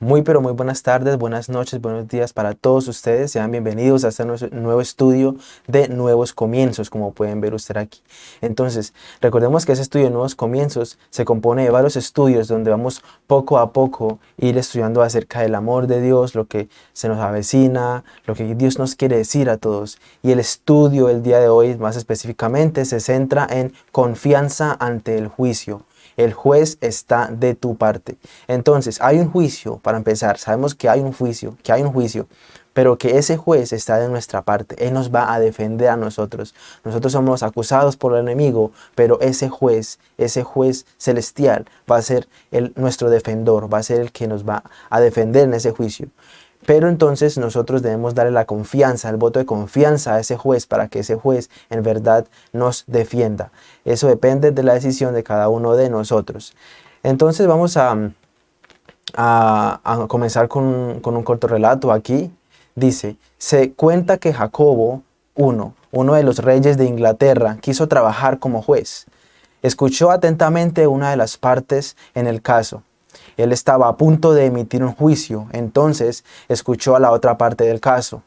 Muy pero muy buenas tardes, buenas noches, buenos días para todos ustedes. Sean bienvenidos a este nuevo estudio de nuevos comienzos, como pueden ver ustedes aquí. Entonces, recordemos que ese estudio de nuevos comienzos se compone de varios estudios donde vamos poco a poco ir estudiando acerca del amor de Dios, lo que se nos avecina, lo que Dios nos quiere decir a todos. Y el estudio el día de hoy, más específicamente, se centra en confianza ante el juicio el juez está de tu parte. Entonces, hay un juicio, para empezar, sabemos que hay un juicio, que hay un juicio, pero que ese juez está de nuestra parte. Él nos va a defender a nosotros. Nosotros somos acusados por el enemigo, pero ese juez, ese juez celestial va a ser el, nuestro defensor, va a ser el que nos va a defender en ese juicio. Pero entonces nosotros debemos darle la confianza, el voto de confianza a ese juez para que ese juez en verdad nos defienda. Eso depende de la decisión de cada uno de nosotros. Entonces vamos a, a, comenzar con, con, un corto relato aquí. Dice, se cuenta que Jacobo I, uno de los reyes de Inglaterra, quiso trabajar como juez. Escuchó atentamente una de las partes en el caso él estaba a punto de emitir un juicio, entonces escuchó a la otra parte del caso.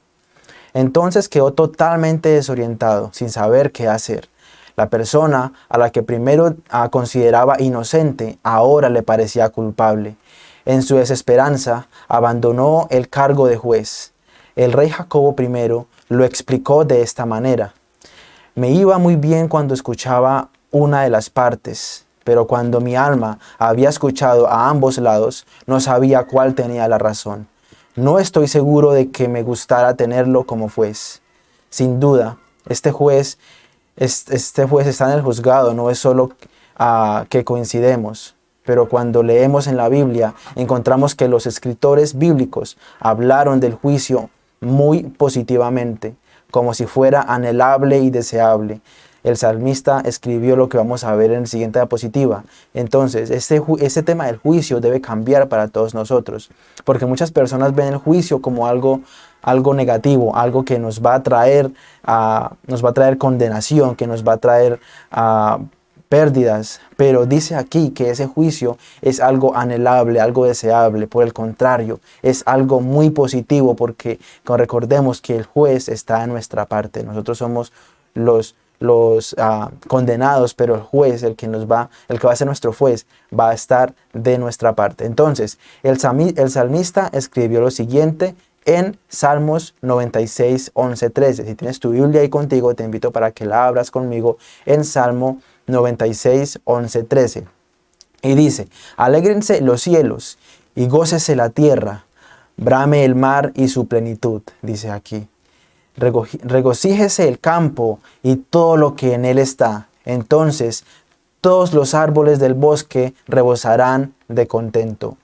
Entonces quedó totalmente desorientado, sin saber qué hacer. La persona a la que primero ah, consideraba inocente, ahora le parecía culpable. En su desesperanza, abandonó el cargo de juez. El rey Jacobo I lo explicó de esta manera. Me iba muy bien cuando escuchaba una de las partes, pero cuando mi alma había escuchado a ambos lados, no sabía cuál tenía la razón. No estoy seguro de que me gustara tenerlo como juez. Sin duda, este juez, este juez está en el juzgado, no es solo uh, que coincidemos. Pero cuando leemos en la Biblia, encontramos que los escritores bíblicos hablaron del juicio muy positivamente, como si fuera anhelable y deseable el salmista escribió lo que vamos a ver en la siguiente diapositiva. Entonces, este, este tema del juicio debe cambiar para todos nosotros, porque muchas personas ven el juicio como algo, algo negativo, algo que nos va a traer, nos va a traer condenación, que nos va a traer pérdidas, pero dice aquí que ese juicio es algo anhelable, algo deseable, por el contrario, es algo muy positivo porque recordemos que el juez está en nuestra parte, nosotros somos los los ah, condenados, pero el juez, el que, nos va, el que va a ser nuestro juez, va a estar de nuestra parte. Entonces, el, el salmista escribió lo siguiente en Salmos 96, 11, 13. Si tienes tu Biblia ahí contigo, te invito para que la abras conmigo en Salmo 96, 11, 13. Y dice, alégrense los cielos y gócese la tierra, brame el mar y su plenitud, dice aquí regocíjese el campo y todo lo que en él está. Entonces todos los árboles del bosque rebosarán de contento.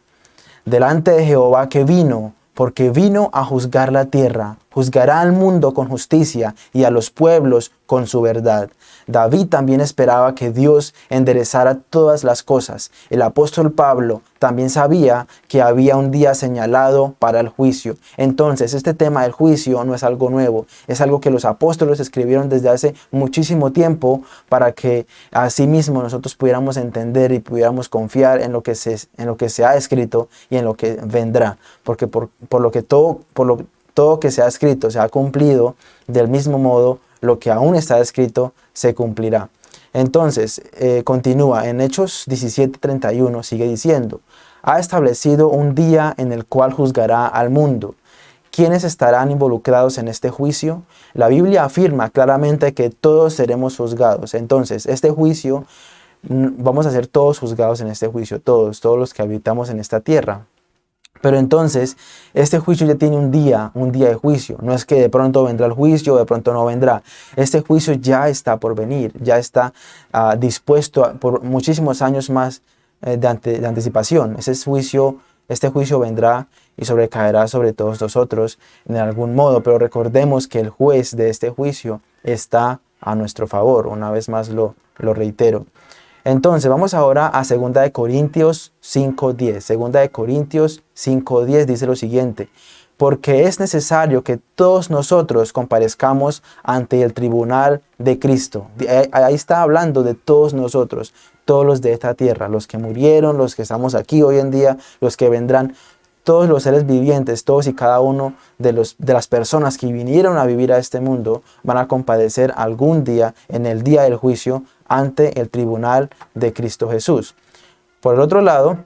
Delante de Jehová que vino, porque vino a juzgar la tierra, juzgará al mundo con justicia y a los pueblos con su verdad. David también esperaba que Dios enderezara todas las cosas. El apóstol Pablo también sabía que había un día señalado para el juicio. Entonces, este tema del juicio no es algo nuevo, es algo que los apóstoles escribieron desde hace muchísimo tiempo para que mismo nosotros pudiéramos entender y pudiéramos confiar en lo que se, en lo que se ha escrito y en lo que vendrá. Porque por, por lo que todo, por lo, todo que se ha escrito se ha cumplido, del mismo modo lo que aún está escrito se cumplirá. Entonces, eh, continúa en Hechos 17:31, sigue diciendo, ha establecido un día en el cual juzgará al mundo. ¿Quiénes estarán involucrados en este juicio? La Biblia afirma claramente que todos seremos juzgados. Entonces, este juicio, vamos a ser todos juzgados en este juicio, todos, todos los que habitamos en esta tierra. Pero entonces, este juicio ya tiene un día, un día de juicio. No es que de pronto vendrá el juicio de pronto no vendrá. Este juicio ya está por venir, ya está ah, dispuesto por muchísimos años más eh, de, de, anticipación. Ese juicio, este juicio vendrá y sobrecaerá sobre todos nosotros en algún modo. Pero recordemos que el juez de este juicio está a nuestro favor. Una vez más lo, lo reitero. Entonces, vamos ahora a 2 de Corintios 5.10. 2 de Corintios 5.10 dice lo siguiente. Porque es necesario que todos nosotros comparezcamos ante el tribunal de Cristo. Ahí está hablando de todos nosotros, todos los de esta tierra, los que murieron, los que estamos aquí hoy en día, los que vendrán. todos los seres vivientes, todos y cada uno de, los, de las personas que vinieron a vivir a este mundo van a compadecer algún día en el día del juicio ante el tribunal de Cristo Jesús. Por el otro lado,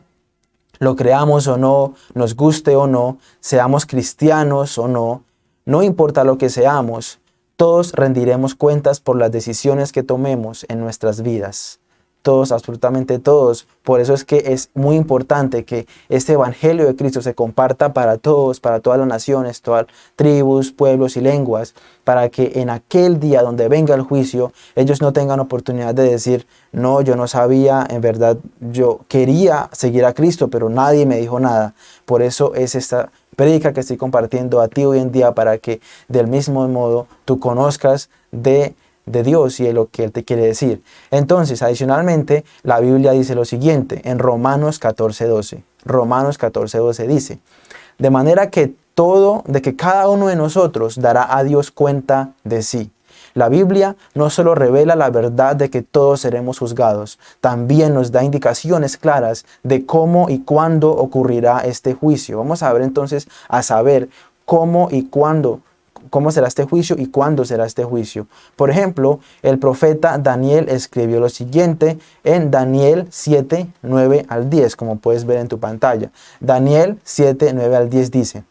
lo creamos o no, nos guste o no, seamos cristianos o no, no importa lo que seamos, todos rendiremos cuentas por las decisiones que tomemos en nuestras vidas todos, absolutamente todos. Por eso es que es muy importante que este Evangelio de Cristo se comparta para todos, para todas las naciones, todas tribus, pueblos y lenguas, para que en aquel día donde venga el juicio, ellos no tengan oportunidad de decir, no, yo no sabía, en verdad yo quería seguir a Cristo, pero nadie me dijo nada. Por eso es esta predica que estoy compartiendo a ti hoy en día para que del mismo modo tú conozcas de de Dios y de lo que Él te quiere decir. Entonces, adicionalmente, la Biblia dice lo siguiente en Romanos 14.12. Romanos 14.12 dice, de manera que todo, de que cada uno de nosotros dará a Dios cuenta de sí. La Biblia no solo revela la verdad de que todos seremos juzgados, también nos da indicaciones claras de cómo y cuándo ocurrirá este juicio. Vamos a ver entonces a saber cómo y cuándo cómo será este juicio y cuándo será este juicio. Por ejemplo, el profeta Daniel escribió lo siguiente en Daniel 7, 9 al 10, como puedes ver en tu pantalla. Daniel 7, 9 al 10 dice,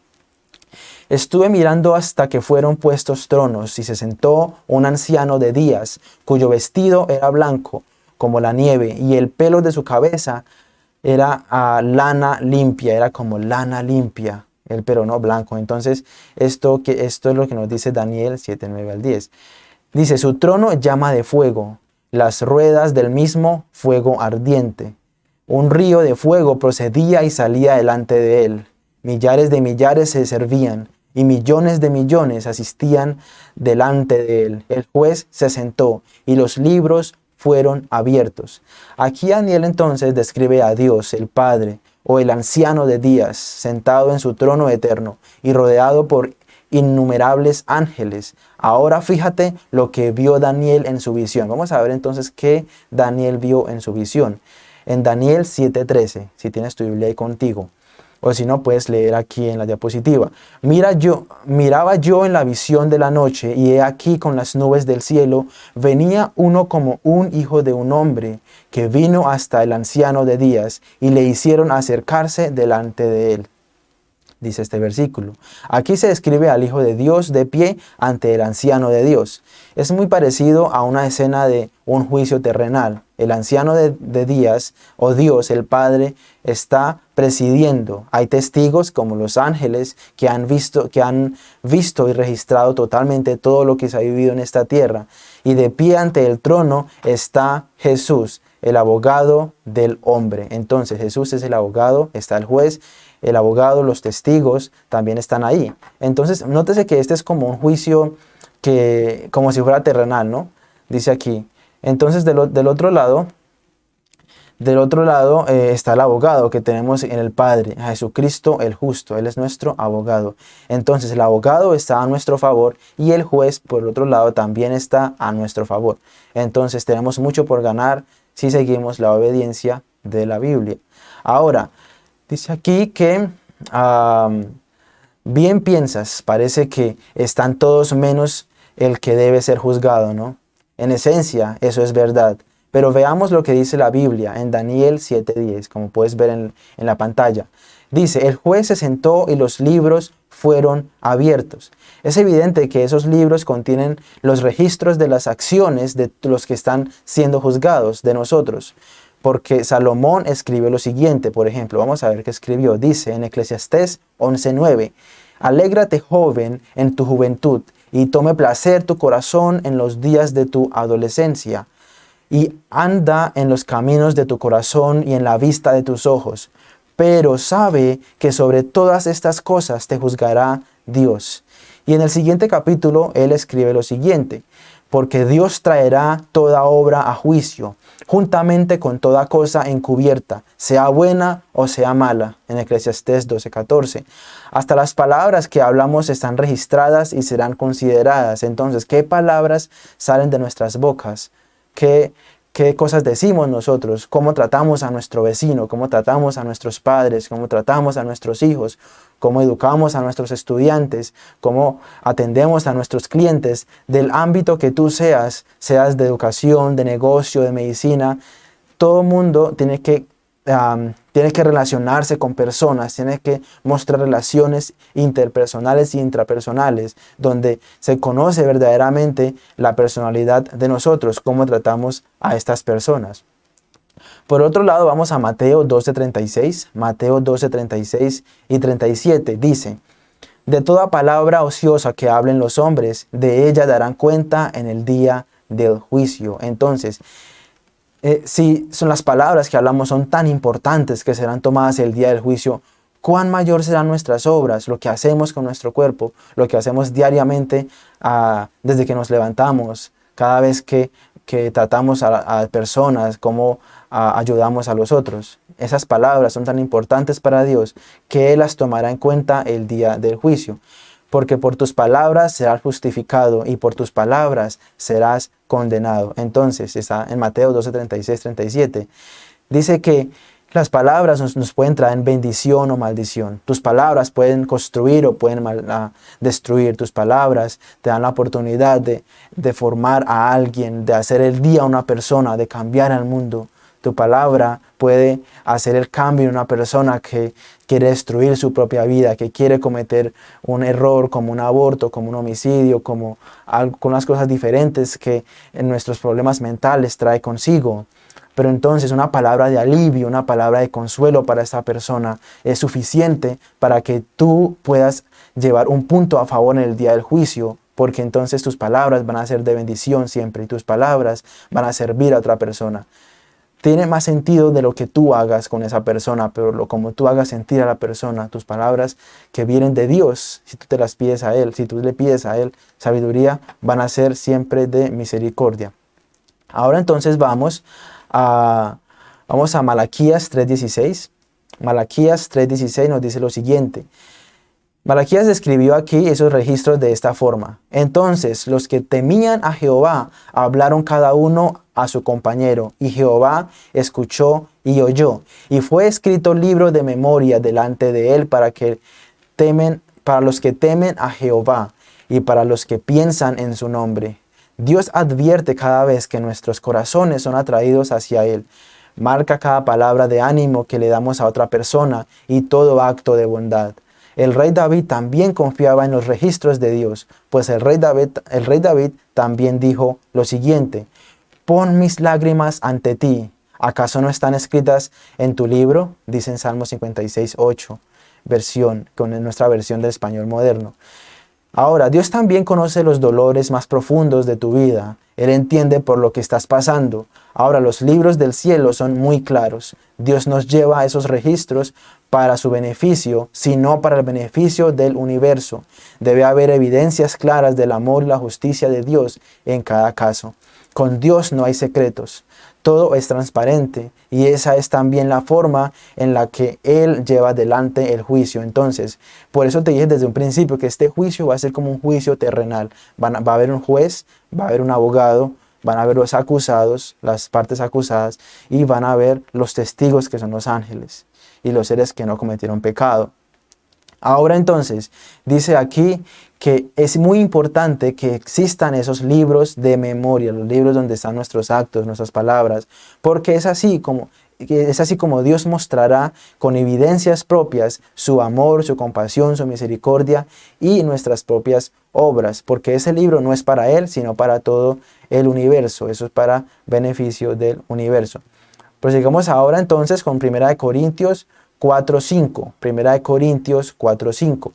Estuve mirando hasta que fueron puestos tronos y se sentó un anciano de días, cuyo vestido era blanco como la nieve y el pelo de su cabeza era ah, lana limpia, era como lana limpia el no blanco. Entonces, esto, que, esto es lo que nos dice Daniel 7, 9 al 10. Dice, su trono llama de fuego, las ruedas del mismo fuego ardiente. Un río de fuego procedía y salía delante de él. Millares de millares se servían y millones de millones asistían delante de él. El juez se sentó y los libros fueron abiertos. Aquí Daniel entonces describe a Dios, el Padre, o el anciano de días, sentado en su trono eterno y rodeado por innumerables ángeles. Ahora fíjate lo que vio Daniel en su visión. Vamos a ver entonces qué Daniel vio en su visión. En Daniel 7:13, si tienes tu Biblia ahí contigo o si no puedes leer aquí en la diapositiva. Mira yo, miraba yo en la visión de la noche y he aquí con las nubes del cielo venía uno como un hijo de un hombre que vino hasta el anciano de días y le hicieron acercarse delante de él dice este versículo. Aquí se describe al Hijo de Dios de pie ante el anciano de Dios. Es muy parecido a una escena de un juicio terrenal. El anciano de, días, o Dios, el Padre, está presidiendo. Hay testigos como los ángeles que han, visto, que han visto y registrado totalmente todo lo que se ha vivido en esta tierra. Y de pie ante el trono está Jesús, el abogado del hombre. Entonces Jesús es el abogado, está el juez el abogado, los testigos también están ahí. Entonces, nótese que este es como un juicio que, como si fuera terrenal, ¿no? Dice aquí. Entonces, del, otro lado, del otro lado eh, está el abogado que tenemos en el Padre, Jesucristo el justo, Él es nuestro abogado. Entonces el abogado está a nuestro favor y el juez por el otro lado también está a nuestro favor. Entonces tenemos mucho por ganar si seguimos la obediencia de la Biblia. Ahora, Dice aquí que bien piensas, parece que están todos menos el que debe ser juzgado, ¿no? En esencia, eso es verdad. Pero veamos lo que dice la Biblia en Daniel 7.10, como puedes ver en, la pantalla. Dice, el juez se sentó y los libros fueron abiertos. Es evidente que esos libros contienen los registros de las acciones de los que están siendo juzgados, de nosotros. Porque Salomón escribe lo siguiente, por ejemplo, vamos a ver qué escribió. Dice en Eclesiastés 11.9, Alégrate joven en tu juventud y tome placer tu corazón en los días de tu adolescencia y anda en los caminos de tu corazón y en la vista de tus ojos. Pero sabe que sobre todas estas cosas te juzgará Dios. Y en el siguiente capítulo él escribe lo siguiente, porque Dios traerá toda obra a juicio juntamente con toda cosa encubierta, sea buena o sea mala, en Eclesiastés 12:14. Hasta las palabras que hablamos están registradas y serán consideradas. Entonces, ¿qué palabras salen de nuestras bocas? ¿Qué, qué cosas decimos nosotros, cómo tratamos a nuestro vecino, cómo tratamos a nuestros padres, cómo tratamos a nuestros hijos, cómo educamos a nuestros estudiantes, cómo atendemos a nuestros clientes, del ámbito que tú seas, seas de educación, de negocio, de medicina, todo mundo tiene que tiene que relacionarse con personas, tiene que mostrar relaciones interpersonales e intrapersonales, donde se conoce verdaderamente la personalidad de nosotros, cómo tratamos a estas personas. Por otro lado, vamos a Mateo 12:36, Mateo 12:36 y 37, dice, De toda palabra ociosa que hablen los hombres, de ella darán cuenta en el día del juicio. Entonces, eh, si son las palabras que hablamos son tan importantes que serán tomadas el día del juicio, cuán mayor serán nuestras obras, lo que hacemos con nuestro cuerpo, lo que hacemos diariamente ah, desde que nos levantamos, cada vez que, tratamos a, personas, cómo ah, ayudamos a los otros. Esas palabras son tan importantes para Dios que Él las tomará en cuenta el día del juicio porque por tus palabras serás justificado y por tus palabras serás condenado. Entonces, está en Mateo 12, 36, 37, dice que las palabras nos, pueden traer bendición o maldición. Tus palabras pueden construir o pueden ah, destruir. Tus palabras te dan la oportunidad de, de formar a alguien, de hacer el día a una persona, de cambiar al mundo. Tu palabra puede hacer el cambio en una persona que quiere destruir su propia vida, que quiere cometer un error como un aborto, como un homicidio, como algunas cosas diferentes que en nuestros problemas mentales trae consigo. Pero entonces una palabra de alivio, una palabra de consuelo para esta persona es suficiente para que tú puedas llevar un punto a favor en el día del juicio, porque entonces tus palabras van a ser de bendición siempre y tus palabras van a servir a otra persona tiene más sentido de lo que tú hagas con esa persona, pero lo como tú hagas sentir a la persona, tus palabras que vienen de Dios, si tú te las pides a Él, si tú le pides a Él sabiduría, van a ser siempre de misericordia. Ahora entonces vamos a, vamos a Malaquías 3.16. Malaquías 3.16 nos dice lo siguiente. Malaquías describió aquí esos registros de esta forma. Entonces los que temían a Jehová hablaron cada uno a su compañero, y Jehová escuchó y oyó. Y fue escrito libro de memoria delante de él para que temen, para los que temen a Jehová y para los que piensan en su nombre. Dios advierte cada vez que nuestros corazones son atraídos hacia Él. Marca cada palabra de ánimo que le damos a otra persona y todo acto de bondad. El rey David también confiaba en los registros de Dios, pues el rey David, el rey David también dijo lo siguiente, pon mis lágrimas ante ti, ¿acaso no están escritas en tu libro? Dice en Salmo 56, 8, versión, con nuestra versión del español moderno. Ahora, Dios también conoce los dolores más profundos de tu vida. Él entiende por lo que estás pasando. Ahora, los libros del cielo son muy claros. Dios nos lleva a esos registros para su beneficio, sino para el beneficio del universo. Debe haber evidencias claras del amor y la justicia de Dios en cada caso. Con Dios no hay secretos, todo es transparente y esa es también la forma en la que Él lleva adelante el juicio. Entonces, por eso te dije desde un principio que este juicio va a ser como un juicio terrenal. va a haber un juez, va a haber un abogado, van a haber los acusados, las partes acusadas y van a ver los testigos que son los ángeles y los seres que no cometieron pecado. Ahora entonces, dice aquí que es muy importante que existan esos libros de memoria, los libros donde están nuestros actos, nuestras palabras, porque es así como es así como Dios mostrará con evidencias propias su amor, su compasión, su misericordia y nuestras propias obras, porque ese libro no es para Él, sino para todo el universo, eso es para beneficio del universo. Prosigamos ahora entonces con 1 Corintios 4.5. Primera de Corintios 4.5.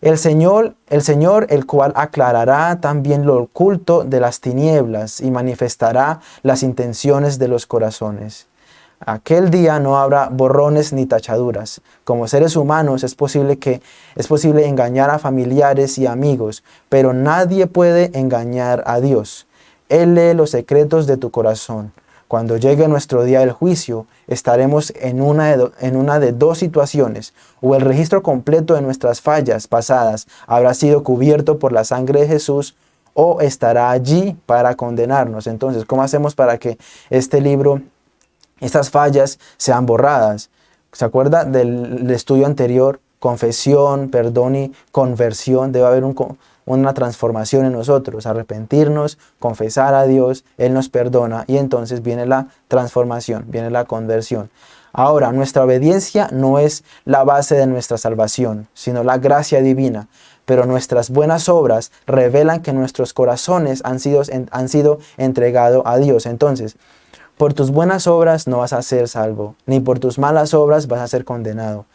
El Señor, el Señor, el cual aclarará también lo oculto de las tinieblas y manifestará las intenciones de los corazones. Aquel día no habrá borrones ni tachaduras. Como seres humanos es posible que es posible engañar a familiares y amigos, pero nadie puede engañar a Dios. Él lee los secretos de tu corazón. Cuando llegue nuestro día del juicio, estaremos en una, de en una de dos situaciones. O el registro completo de nuestras fallas pasadas habrá sido cubierto por la sangre de Jesús, o estará allí para condenarnos. Entonces, ¿cómo hacemos para que este libro, estas fallas sean borradas? ¿Se acuerda del estudio anterior? Confesión, perdón y conversión. Debe haber una transformación en nosotros. Arrepentirnos, confesar a Dios, Él nos perdona y entonces viene la transformación, viene la conversión. Ahora, nuestra obediencia no es la base de nuestra salvación, sino la gracia divina. Pero nuestras buenas obras revelan que nuestros corazones han sido, han sido entregados a Dios. Entonces, por tus buenas obras no vas a ser salvo, ni por tus malas obras vas a ser condenado.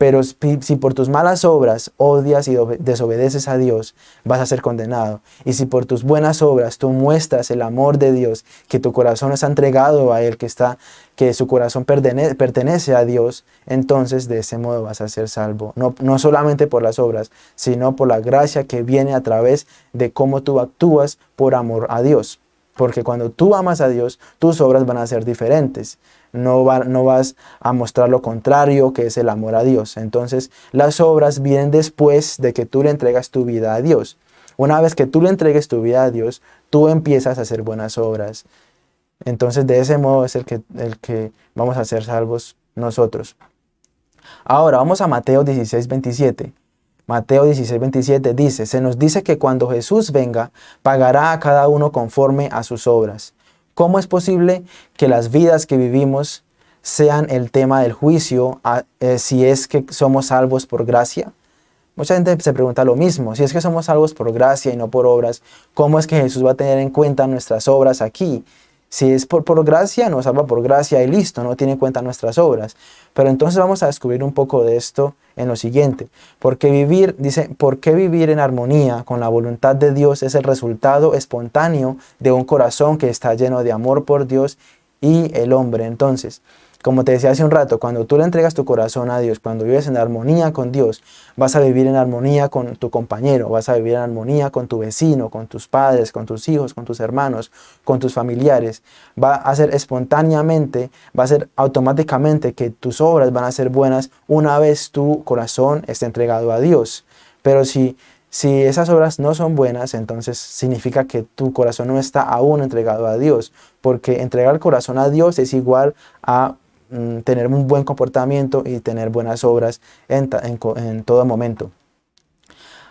Pero si por tus malas obras odias y desobedeces a Dios, vas a ser condenado. Y si por tus buenas obras tú muestras el amor de Dios, que tu corazón está entregado a Él, que, está, que su corazón pertenece a Dios, entonces de ese modo vas a ser salvo. No, no solamente por las obras, sino por la gracia que viene a través de cómo tú actúas por amor a Dios. Porque cuando tú amas a Dios, tus obras van a ser diferentes. No, no vas a mostrar lo contrario, que es el amor a Dios. Entonces, las obras vienen después de que tú le entregas tu vida a Dios. Una vez que tú le entregues tu vida a Dios, tú empiezas a hacer buenas obras. Entonces, de ese modo es el que, el que vamos a ser salvos nosotros. Ahora, vamos a Mateo 16, 27. Mateo 16, 27 dice, se nos dice que cuando Jesús venga, pagará a cada uno conforme a sus obras. ¿Cómo es posible que las vidas que vivimos sean el tema del juicio eh, si es que somos salvos por gracia? Mucha gente se pregunta lo mismo, si es que somos salvos por gracia y no por obras, ¿cómo es que Jesús va a tener en cuenta nuestras obras aquí? Si es por, por gracia, nos salva por gracia y listo, no tiene en cuenta nuestras obras. Pero entonces vamos a descubrir un poco de esto en lo siguiente. Porque vivir, dice, ¿por qué vivir en armonía con la voluntad de Dios es el resultado espontáneo de un corazón que está lleno de amor por Dios y el hombre? Entonces, como te decía hace un rato, cuando tú le entregas tu corazón a Dios, cuando vives en armonía con Dios, vas a vivir en armonía con tu compañero, vas a vivir en armonía con tu vecino, con tus padres, con tus hijos, con tus hermanos, con tus familiares. Va a ser espontáneamente, va a ser automáticamente que tus obras van a ser buenas una vez tu corazón esté entregado a Dios. Pero si si esas obras no son buenas, entonces significa que tu corazón no está aún entregado a Dios, porque entregar el corazón a Dios es igual a Mm, tener un buen comportamiento y tener buenas obras en, en todo momento.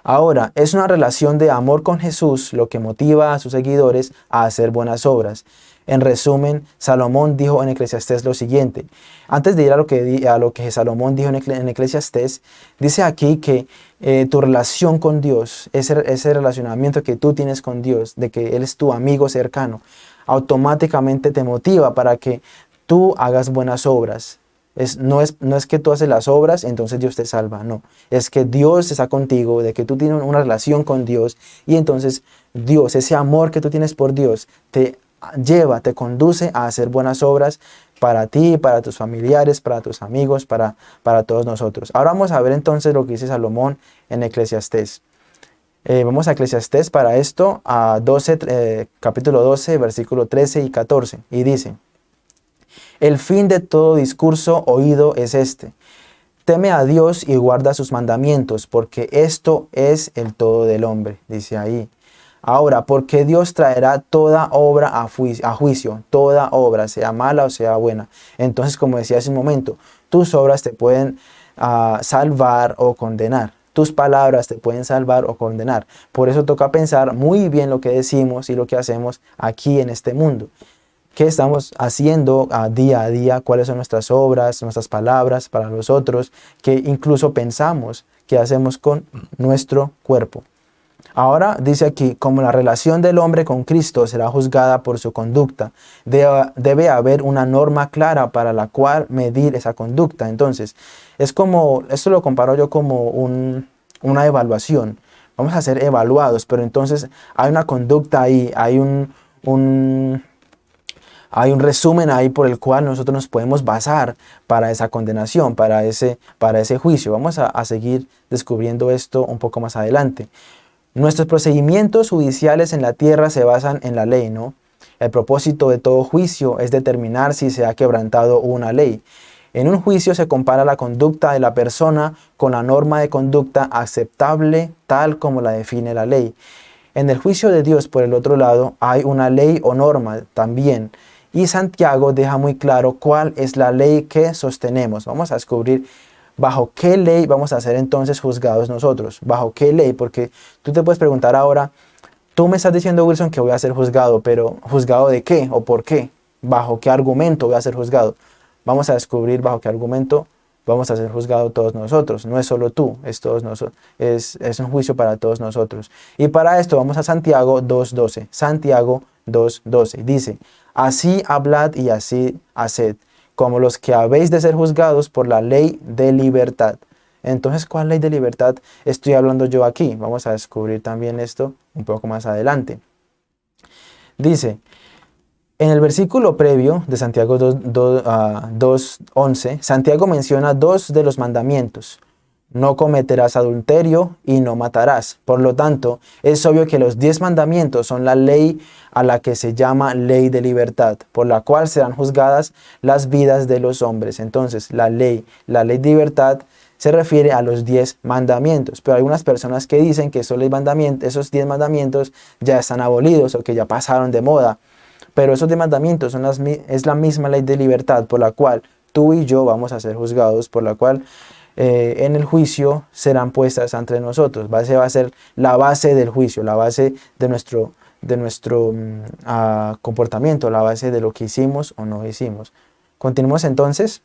Ahora, es una relación de amor con Jesús lo que motiva a sus seguidores a hacer buenas obras. En resumen, Salomón dijo en Eclesiastés lo siguiente. Antes de ir a lo que, a lo que Salomón dijo en Eclesiastés, dice aquí que eh, tu relación con Dios, ese, ese relacionamiento que tú tienes con Dios, de que Él es tu amigo cercano, automáticamente te motiva para que tú hagas buenas obras. Es, no, es, no es que tú haces las obras, entonces Dios te salva, no. Es que Dios está contigo, de que tú tienes una relación con Dios y entonces Dios, ese amor que tú tienes por Dios, te lleva, te conduce a hacer buenas obras para ti, para tus familiares, para tus amigos, para, para todos nosotros. Ahora vamos a ver entonces lo que dice Salomón en Eclesiastés. Eh, vamos a Eclesiastés para esto, a 12, eh, capítulo 12, versículo 13 y 14, y dice, el fin de todo discurso oído es este. Teme a Dios y guarda sus mandamientos, porque esto es el todo del hombre, dice ahí. Ahora, porque Dios traerá toda obra a juicio, toda obra, sea mala o sea buena. Entonces, como decía hace un momento, tus obras te pueden ah, salvar o condenar. Tus palabras te pueden salvar o condenar. Por eso toca pensar muy bien lo que decimos y lo que hacemos aquí en este mundo qué estamos haciendo a día a día, cuáles son nuestras obras, nuestras palabras para los otros, que incluso pensamos que hacemos con nuestro cuerpo. Ahora dice aquí, como la relación del hombre con Cristo será juzgada por su conducta, debe, haber una norma clara para la cual medir esa conducta. Entonces, es como, esto lo comparo yo como una evaluación. Vamos a ser evaluados, pero entonces hay una conducta ahí, hay un hay un resumen ahí por el cual nosotros nos podemos basar para esa condenación, para ese, para ese juicio. Vamos a, a seguir descubriendo esto un poco más adelante. Nuestros procedimientos judiciales en la tierra se basan en la ley, ¿no? El propósito de todo juicio es determinar si se ha quebrantado una ley. En un juicio se compara la conducta de la persona con la norma de conducta aceptable tal como la define la ley. En el juicio de Dios, por el otro lado, hay una ley o norma también. Y Santiago deja muy claro cuál es la ley que sostenemos. Vamos a descubrir bajo qué ley vamos a ser entonces juzgados nosotros. Bajo qué ley, porque tú te puedes preguntar ahora, tú me estás diciendo Wilson que voy a ser juzgado, pero ¿juzgado de qué o por qué? ¿Bajo qué argumento voy a ser juzgado? Vamos a descubrir bajo qué argumento vamos a ser juzgados todos nosotros. No es solo tú, es, todos nosotros, es, un juicio para todos nosotros. Y para esto vamos a Santiago 2.12. Santiago 2.12 dice, así hablad y así haced, como los que habéis de ser juzgados por la ley de libertad. Entonces, ¿cuál ley de libertad estoy hablando yo aquí? Vamos a descubrir también esto un poco más adelante. Dice, en el versículo previo de Santiago 2.11, ah, Santiago menciona dos de los mandamientos. No cometerás adulterio y no matarás. Por lo tanto, es obvio que los diez mandamientos son la ley a la que se llama ley de libertad, por la cual serán juzgadas las vidas de los hombres. Entonces, la ley, la ley de libertad se refiere a los diez mandamientos. Pero hay algunas personas que dicen que esos, esos diez mandamientos ya están abolidos o que ya pasaron de moda. Pero esos mandamientos son las, es la misma ley de libertad por la cual tú y yo vamos a ser juzgados, por la cual eh, en el juicio serán puestas entre nosotros. Va a ser la base del juicio, la base de nuestro, de nuestro mm, ah, comportamiento, la base de lo que hicimos o no hicimos. Continuemos entonces.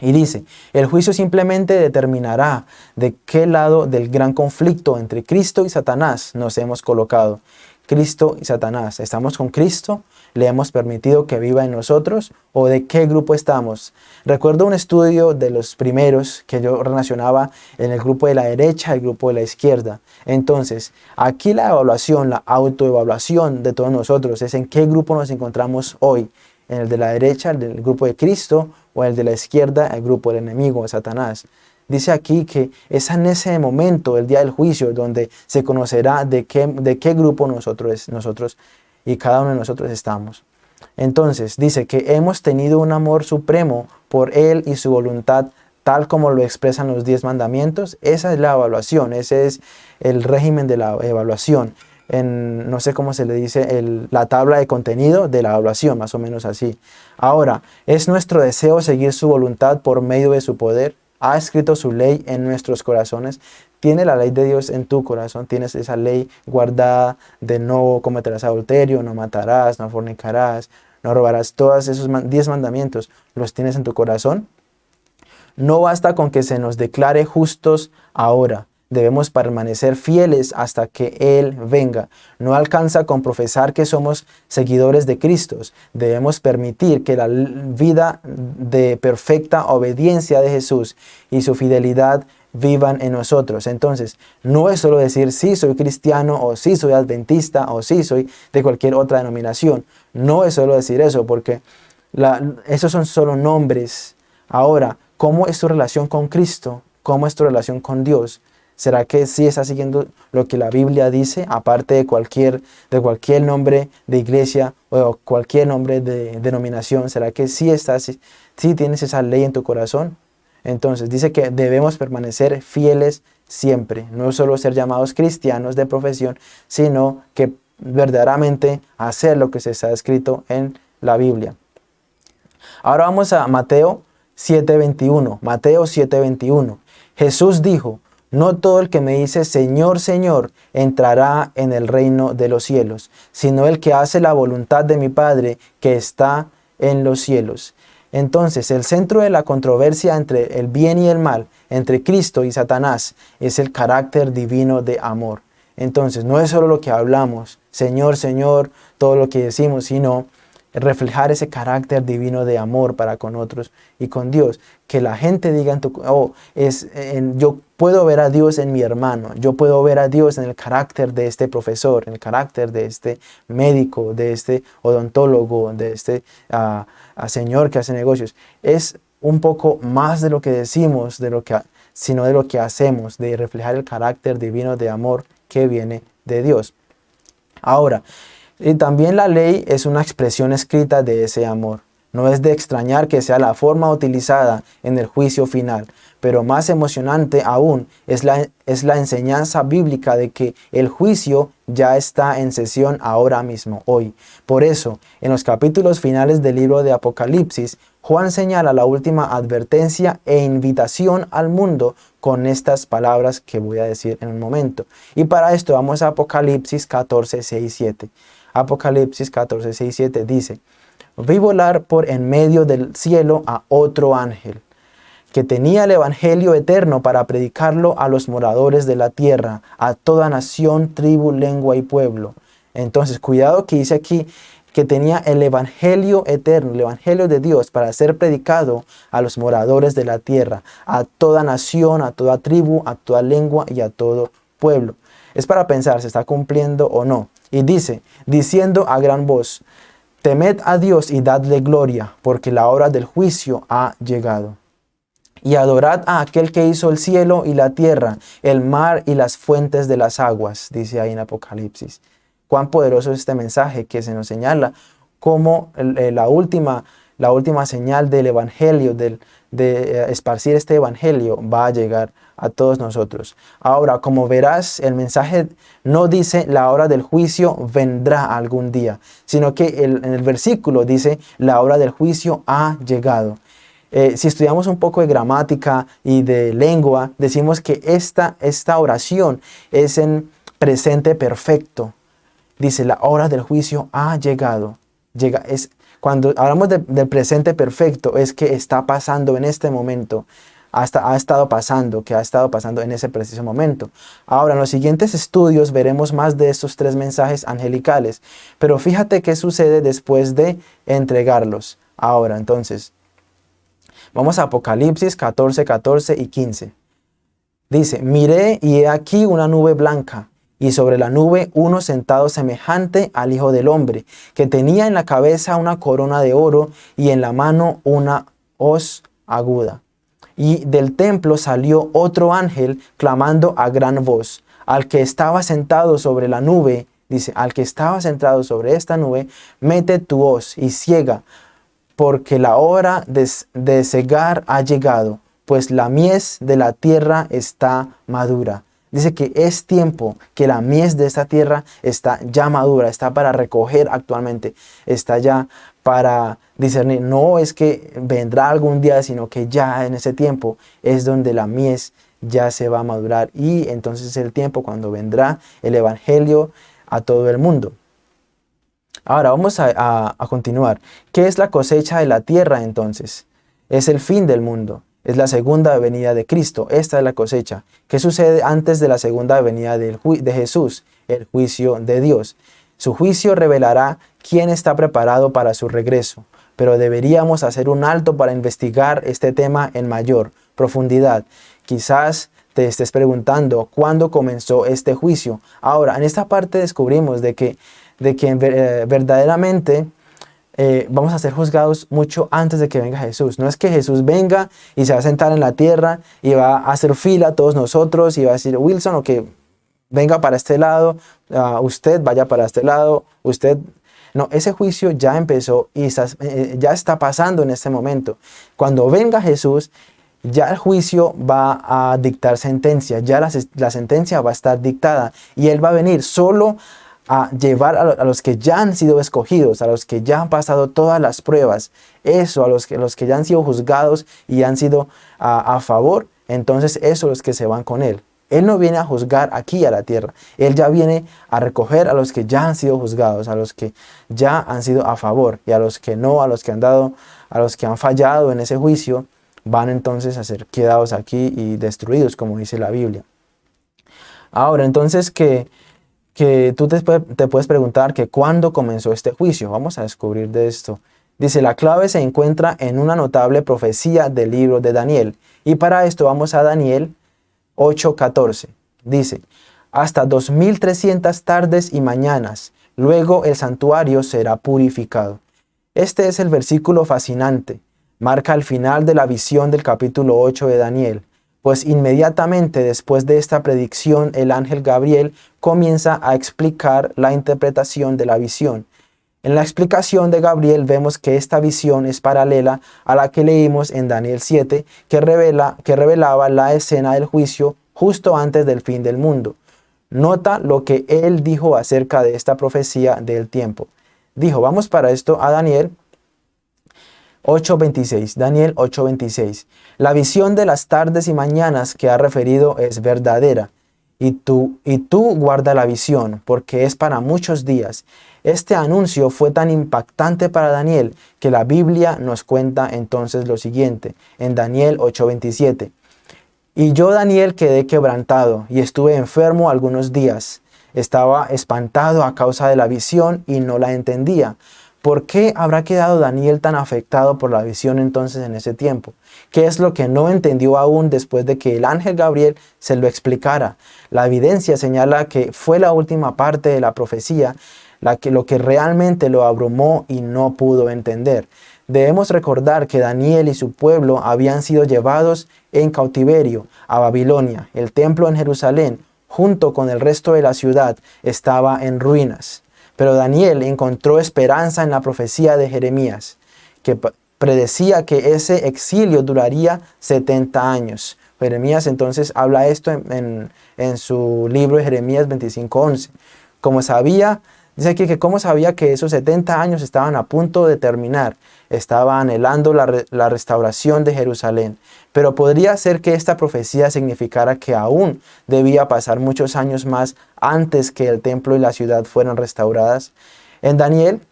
Y dice, el juicio simplemente determinará de qué lado del gran conflicto entre Cristo y Satanás nos hemos colocado. Cristo y Satanás. ¿Estamos con Cristo? ¿Le hemos permitido que viva en nosotros? ¿O de qué grupo estamos? Recuerdo un estudio de los primeros que yo relacionaba en el grupo de la derecha y el grupo de la izquierda. Entonces, aquí la evaluación, la autoevaluación de todos nosotros es en qué grupo nos encontramos hoy. En el de la derecha, el grupo de Cristo, o el de la izquierda, el grupo del enemigo, Satanás. Dice aquí que es en ese momento, el día del juicio, donde se conocerá de qué, de qué grupo nosotros, nosotros y cada uno de nosotros estamos. Entonces dice que hemos tenido un amor supremo por Él y su voluntad, tal como lo expresan los diez mandamientos. Esa es la evaluación, ese es el régimen de la evaluación. En, no sé cómo se le dice, la tabla de contenido de la evaluación, más o menos así. Ahora, ¿es nuestro deseo seguir su voluntad por medio de su poder? Ha escrito su ley en nuestros corazones. Tiene la ley de Dios en tu corazón, tienes esa ley guardada de no cometerás adulterio, no matarás, no fornicarás, no robarás. Todos esos diez mandamientos los tienes en tu corazón. No basta con que se nos declare justos ahora. Debemos permanecer fieles hasta que Él venga. No alcanza con profesar que somos seguidores de Cristo. Debemos permitir que la vida de perfecta obediencia de Jesús y su fidelidad vivan en nosotros. Entonces, no es solo decir sí soy cristiano o sí soy adventista o sí soy de cualquier otra denominación. No es solo decir eso porque esos son solo nombres. Ahora, ¿cómo es tu relación con Cristo? ¿Cómo es tu relación con Dios? ¿Será que sí está siguiendo lo que la Biblia dice, aparte de cualquier, de cualquier nombre de iglesia o cualquier nombre de denominación? ¿Será que sí, tienes esa ley en tu corazón? Entonces dice que debemos permanecer fieles siempre, no solo ser llamados cristianos de profesión, sino que verdaderamente hacer lo que se está escrito en la Biblia. Ahora vamos a Mateo 7.21. Mateo 7.21. Jesús dijo, no todo el que me dice Señor, Señor entrará en el reino de los cielos, sino el que hace la voluntad de mi Padre que está en los cielos. Entonces, el centro de la controversia entre el bien y el mal, entre Cristo y Satanás, es el carácter divino de amor. Entonces, no es solo lo que hablamos, Señor, Señor, todo lo que decimos, sino reflejar ese carácter divino de amor para con otros y con Dios. Que la gente diga, en tu, oh, es, yo puedo ver a Dios en mi hermano, yo puedo ver a Dios en el carácter de este profesor, en el carácter de este médico, de este odontólogo, de este ah, ah, señor que hace negocios. Es un poco más de lo que decimos, de lo que, sino de lo que hacemos, de reflejar el carácter divino de amor que viene de Dios. Ahora, y también la ley es una expresión escrita de ese amor. No es de extrañar que sea la forma utilizada en el juicio final, pero más emocionante aún es la, es la enseñanza bíblica de que el juicio ya está en sesión ahora mismo, hoy. Por eso, en los capítulos finales del libro de Apocalipsis, Juan señala la última advertencia e invitación al mundo con estas palabras que voy a decir en un momento. Y para esto vamos a Apocalipsis 14, 6, 7. Apocalipsis 14, 6, 7 dice, Vi volar por en medio del cielo a otro ángel, que tenía el evangelio eterno para predicarlo a los moradores de la tierra, a toda nación, tribu, lengua y pueblo. Entonces, cuidado que dice aquí que tenía el evangelio eterno, el evangelio de Dios para ser predicado a los moradores de la tierra, a toda nación, a toda tribu, a toda lengua y a todo pueblo. Es para pensar si está cumpliendo o no. Y dice, diciendo a gran voz, Temed a Dios y dadle gloria, porque la hora del juicio ha llegado. Y adorad a aquel que hizo el cielo y la tierra, el mar y las fuentes de las aguas, dice ahí en Apocalipsis. Cuán poderoso es este mensaje que se nos señala como eh, la última, la última señal del evangelio, del, de eh, esparcir este evangelio, va a llegar a todos nosotros. Ahora, como verás, el mensaje no dice la hora del juicio vendrá algún día, sino que en el versículo dice la hora del juicio ha llegado. Eh, si estudiamos un poco de gramática y de lengua, decimos que esta, esta oración es en presente perfecto. Dice, la hora del juicio ha llegado. Llega, es, cuando hablamos del presente perfecto, es que está pasando en este momento hasta ha estado pasando, que ha estado pasando en ese preciso momento. Ahora, en los siguientes estudios veremos más de estos tres mensajes angelicales, pero fíjate qué sucede después de entregarlos. Ahora, entonces, vamos a Apocalipsis 14, 14 y 15. Dice, miré y he aquí una nube blanca, y sobre la nube uno sentado semejante al Hijo del Hombre, que tenía en la cabeza una corona de oro y en la mano una hoz aguda. Y del templo salió otro ángel clamando a gran voz, al que estaba sentado sobre la nube, dice, al que estaba sentado sobre esta nube, mete tu hoz y ciega, porque la hora de, de cegar ha llegado, pues la mies de la tierra está madura. Dice que es tiempo que la mies de esta tierra está ya madura, está para recoger actualmente, está ya para discernir. No es que vendrá algún día, sino que ya en ese tiempo es donde la mies ya se va a madurar y entonces es el tiempo cuando vendrá el Evangelio a todo el mundo. Ahora vamos a, a continuar. ¿Qué es la cosecha de la tierra entonces? Es el fin del mundo. Es la segunda venida de Cristo. Esta es la cosecha. ¿Qué sucede antes de la segunda venida de Jesús? El juicio de Dios. Su juicio revelará quién está preparado para su regreso, pero deberíamos hacer un alto para investigar este tema en mayor profundidad. Quizás te estés preguntando cuándo comenzó este juicio. Ahora, en esta parte descubrimos de que, de que eh, verdaderamente eh, vamos a ser juzgados mucho antes de que venga Jesús. No es que Jesús venga y se va a sentar en la tierra y va a hacer fila a todos nosotros y va a decir, Wilson, o que venga para este lado, ah, usted vaya para este lado, usted... No, ese juicio ya empezó y eh, ya está pasando en este momento. Cuando venga Jesús, ya el juicio va a dictar sentencia, ya la, sentencia va a estar dictada y Él va a venir solo a llevar a, los que ya han sido escogidos, a los que ya han pasado todas las pruebas, eso, a los que, los que ya han sido juzgados y han sido a, favor, entonces esos los que se van con Él. Él no viene a juzgar aquí a la tierra, Él ya viene a recoger a los que ya han sido juzgados, a los que ya han sido a favor y a los que no, a los que han dado, a los que han fallado en ese juicio, van entonces a ser quedados aquí y destruidos, como dice la Biblia. Ahora, entonces que que tú te, puedes preguntar que cuándo comenzó este juicio. Vamos a descubrir de esto. Dice, la clave se encuentra en una notable profecía del libro de Daniel. Y para esto vamos a Daniel 8.14. Dice, hasta 2300 tardes y mañanas, luego el santuario será purificado. Este es el versículo fascinante. Marca el final de la visión del capítulo 8 de Daniel pues inmediatamente después de esta predicción el ángel Gabriel comienza a explicar la interpretación de la visión. En la explicación de Gabriel vemos que esta visión es paralela a la que leímos en Daniel 7, que, revela, que revelaba la escena del juicio justo antes del fin del mundo. Nota lo que él dijo acerca de esta profecía del tiempo. Dijo, vamos para esto a Daniel 8.26, Daniel 8.26. La visión de las tardes y mañanas que ha referido es verdadera, y tú, y tú guarda la visión, porque es para muchos días. Este anuncio fue tan impactante para Daniel que la Biblia nos cuenta entonces lo siguiente, en Daniel 8.27. Y yo, Daniel, quedé quebrantado y estuve enfermo algunos días. Estaba espantado a causa de la visión y no la entendía. ¿Por qué habrá quedado Daniel tan afectado por la visión entonces en ese tiempo? ¿Qué es lo que no entendió aún después de que el ángel Gabriel se lo explicara? La evidencia señala que fue la última parte de la profecía lo que realmente lo abrumó y no pudo entender. Debemos recordar que Daniel y su pueblo habían sido llevados en cautiverio a Babilonia. El templo en Jerusalén, junto con el resto de la ciudad, estaba en ruinas. Pero Daniel encontró esperanza en la profecía de Jeremías, que predecía que ese exilio duraría 70 años. Jeremías entonces habla esto en, su libro de Jeremías 25.11. Como sabía, dice aquí que como sabía que esos 70 años estaban a punto de terminar, estaba anhelando la, la restauración de Jerusalén. Pero podría ser que esta profecía significara que aún debía pasar muchos años más antes que el templo y la ciudad fueran restauradas. En Daniel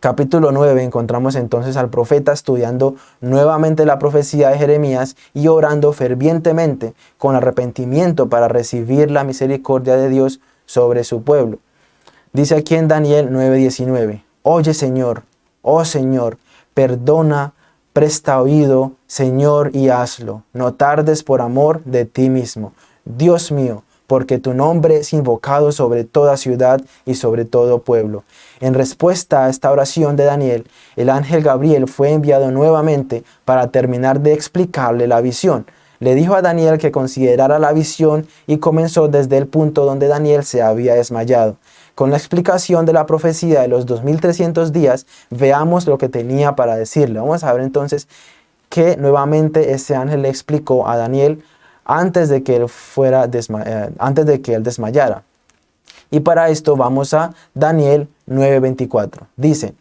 capítulo 9 encontramos entonces al profeta estudiando nuevamente la profecía de Jeremías y orando fervientemente con arrepentimiento para recibir la misericordia de Dios sobre su pueblo. Dice aquí en Daniel 9:19, Oye Señor, oh Señor, perdona Presta oído, Señor, y hazlo. No tardes por amor de ti mismo. Dios mío, porque tu nombre es invocado sobre toda ciudad y sobre todo pueblo. En respuesta a esta oración de Daniel, el ángel Gabriel fue enviado nuevamente para terminar de explicarle la visión. Le dijo a Daniel que considerara la visión y comenzó desde el punto donde Daniel se había desmayado. Con la explicación de la profecía de los 2300 días, veamos lo que tenía para decirle. Vamos a ver entonces que nuevamente ese ángel le explicó a Daniel antes de que él, fuera eh, antes de que él desmayara. Y para esto vamos a Daniel 9:24. Dice,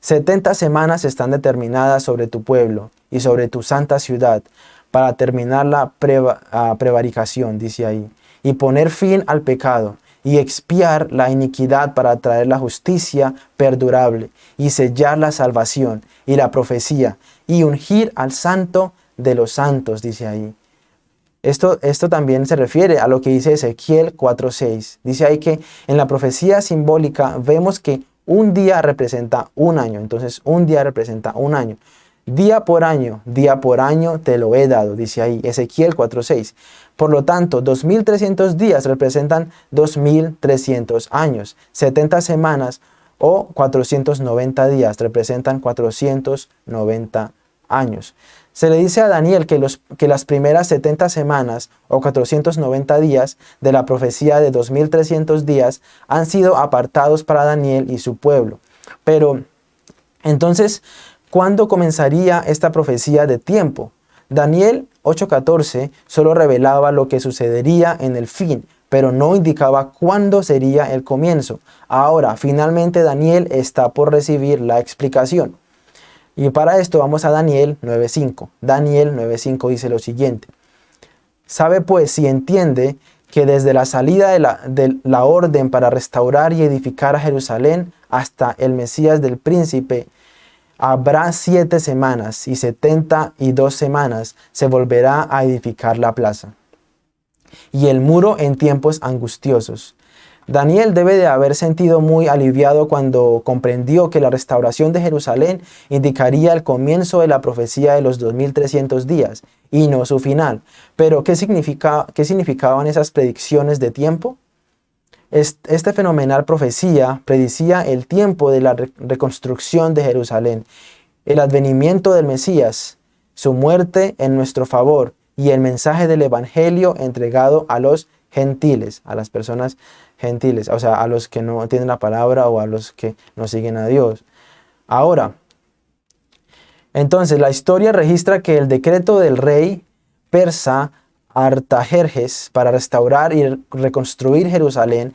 70 semanas están determinadas sobre tu pueblo y sobre tu santa ciudad para terminar la ah, prevaricación, dice ahí, y poner fin al pecado y expiar la iniquidad para traer la justicia perdurable y sellar la salvación y la profecía y ungir al santo de los santos, dice ahí. Esto, esto también se refiere a lo que dice Ezequiel 4.6. Dice ahí que en la profecía simbólica vemos que un día representa un año. Entonces un día representa un año. Día por año, día por año te lo he dado, dice ahí Ezequiel 4.6. Por lo tanto, 2.300 días representan 2.300 años. 70 semanas o 490 días representan 490 años. Se le dice a Daniel que, los, que las primeras 70 semanas o 490 días de la profecía de 2.300 días han sido apartados para Daniel y su pueblo. Pero, entonces, ¿Cuándo comenzaría esta profecía de tiempo? Daniel 8.14 solo revelaba lo que sucedería en el fin, pero no indicaba cuándo sería el comienzo. Ahora, finalmente Daniel está por recibir la explicación. Y para esto vamos a Daniel 9.5. Daniel 9.5 dice lo siguiente. Sabe pues si entiende que desde la salida de la, de la orden para restaurar y edificar a Jerusalén hasta el Mesías del príncipe Habrá siete semanas y setenta y dos semanas se volverá a edificar la plaza. Y el muro en tiempos angustiosos. Daniel debe de haber sentido muy aliviado cuando comprendió que la restauración de Jerusalén indicaría el comienzo de la profecía de los 2300 días y no su final. Pero ¿qué, qué significaban esas predicciones de tiempo? Este fenomenal profecía predicía el tiempo de la reconstrucción de Jerusalén, el advenimiento del Mesías, su muerte en nuestro favor y el mensaje del Evangelio entregado a los gentiles, a las personas gentiles, o sea, a los que no tienen la palabra o a los que no siguen a Dios. Ahora, entonces la historia registra que el decreto del rey persa Artajerjes para restaurar y reconstruir Jerusalén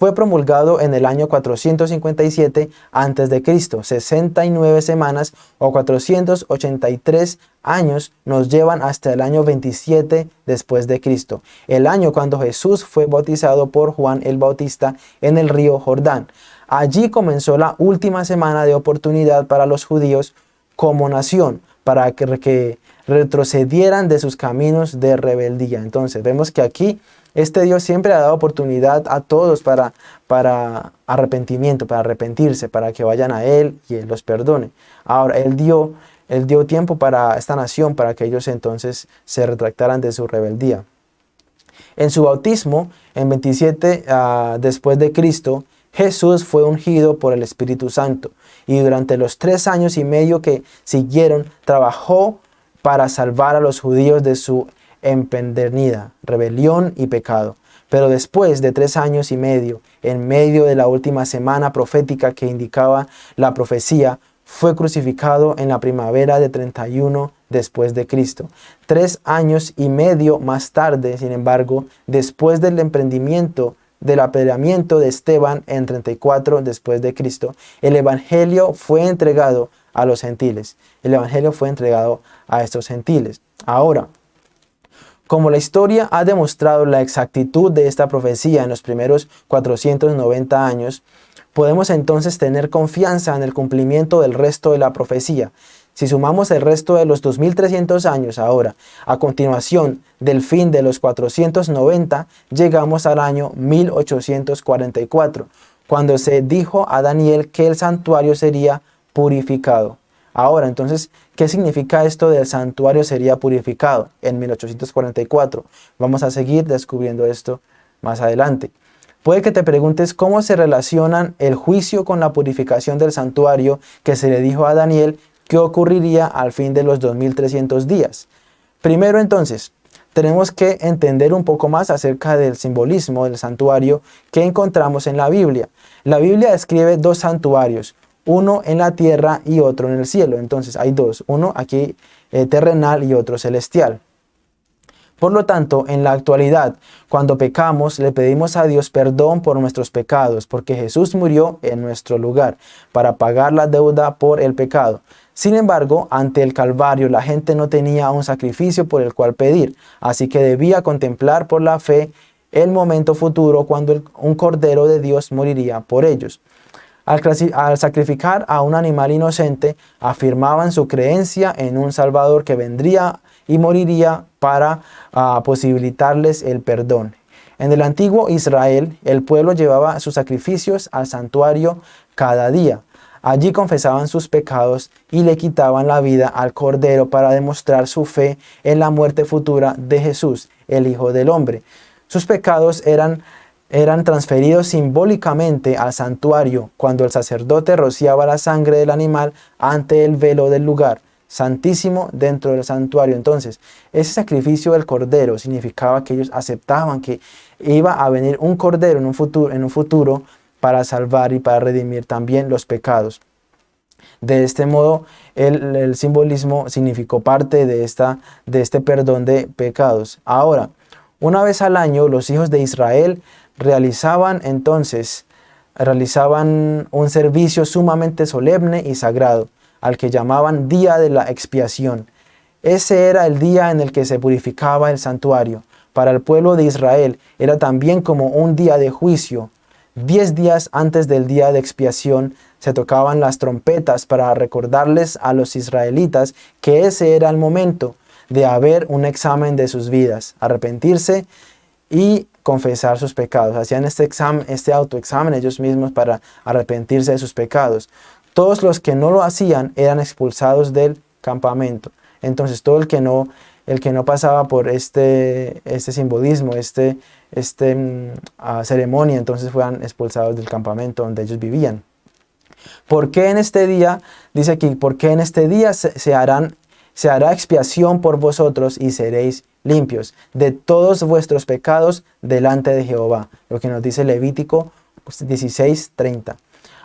fue promulgado en el año 457 a.C. 69 semanas o 483 años nos llevan hasta el año 27 después de Cristo, el año cuando Jesús fue bautizado por Juan el Bautista en el río Jordán. Allí comenzó la última semana de oportunidad para los judíos como nación, para que, retrocedieran de sus caminos de rebeldía. Entonces vemos que aquí este Dios siempre ha dado oportunidad a todos para, para arrepentimiento, para arrepentirse, para que vayan a Él y Él los perdone. Ahora, Él dio, él dio tiempo para esta nación, para que ellos entonces se retractaran de su rebeldía. En su bautismo, en 27 ah, después de Cristo, Jesús fue ungido por el Espíritu Santo y durante los tres años y medio que siguieron trabajó para salvar a los judíos de su empedernida, rebelión y pecado. Pero después de tres años y medio, en medio de la última semana profética que indicaba la profecía, fue crucificado en la primavera de 31 después de Cristo. Tres años y medio más tarde, sin embargo, después del emprendimiento del apedreamiento de Esteban en 34 después de Cristo, el evangelio fue entregado a los gentiles. El evangelio fue entregado a estos gentiles. Ahora, como la historia ha demostrado la exactitud de esta profecía en los primeros 490 años, podemos entonces tener confianza en el cumplimiento del resto de la profecía. Si sumamos el resto de los 2300 años ahora, a continuación del fin de los 490, llegamos al año 1844, cuando se dijo a Daniel que el santuario sería purificado. Ahora, entonces, ¿qué significa esto del santuario sería purificado en 1844? Vamos a seguir descubriendo esto más adelante. Puede que te preguntes cómo se relacionan el juicio con la purificación del santuario que se le dijo a Daniel que ocurriría al fin de los 2300 días. Primero entonces, tenemos que entender un poco más acerca del simbolismo del santuario que encontramos en la Biblia. La Biblia describe dos santuarios, uno en la tierra y otro en el cielo. Entonces hay dos, uno aquí eh, terrenal y otro celestial. Por lo tanto, en la actualidad, cuando pecamos, le pedimos a Dios perdón por nuestros pecados, porque Jesús murió en nuestro lugar para pagar la deuda por el pecado. Sin embargo, ante el Calvario la gente no tenía un sacrificio por el cual pedir, así que debía contemplar por la fe el momento futuro cuando un Cordero de Dios moriría por ellos. Al, sacrificar a un animal inocente, afirmaban su creencia en un Salvador que vendría y moriría para ah, posibilitarles el perdón. En el antiguo Israel, el pueblo llevaba sus sacrificios al santuario cada día. Allí confesaban sus pecados y le quitaban la vida al Cordero para demostrar su fe en la muerte futura de Jesús, el Hijo del Hombre. Sus pecados eran eran transferidos simbólicamente al santuario cuando el sacerdote rociaba la sangre del animal ante el velo del lugar santísimo dentro del santuario. Entonces, ese sacrificio del cordero significaba que ellos aceptaban que iba a venir un cordero en un futuro, en un futuro para salvar y para redimir también los pecados. De este modo, el, el simbolismo significó parte de, esta, de este perdón de pecados. Ahora, una vez al año, los hijos de Israel realizaban entonces realizaban un servicio sumamente solemne y sagrado, al que llamaban Día de la Expiación. Ese era el día en el que se purificaba el santuario. Para el pueblo de Israel era también como un día de juicio. Diez días antes del día de expiación se tocaban las trompetas para recordarles a los israelitas que ese era el momento de haber un examen de sus vidas, arrepentirse y confesar sus pecados. Hacían este, este autoexamen ellos mismos para arrepentirse de sus pecados. Todos los que no lo hacían eran expulsados del campamento. Entonces todo el que no, el que no pasaba por este, este simbolismo, este, este mm, ah, ceremonia, entonces fueran expulsados del campamento donde ellos vivían. ¿Por qué en este día, dice aquí, por qué en este día se, harán se hará expiación por vosotros y seréis limpios de todos vuestros pecados delante de Jehová. Lo que nos dice Levítico 16:30.